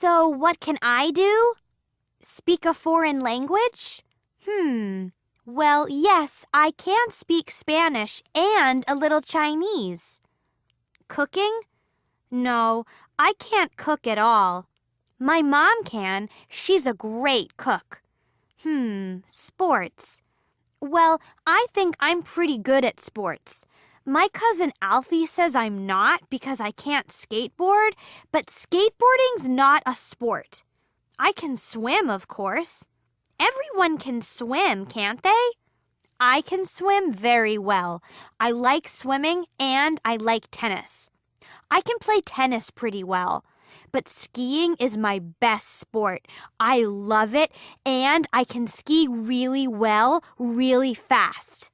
So, what can I do? Speak a foreign language? Hmm. Well, yes, I can speak Spanish and a little Chinese. Cooking? No, I can't cook at all. My mom can. She's a great cook. Hmm, sports. Well, I think I'm pretty good at sports. My cousin Alfie says I'm not because I can't skateboard, but skateboarding's not a sport. I can swim, of course. Everyone can swim, can't they? I can swim very well. I like swimming and I like tennis. I can play tennis pretty well. But skiing is my best sport. I love it and I can ski really well, really fast.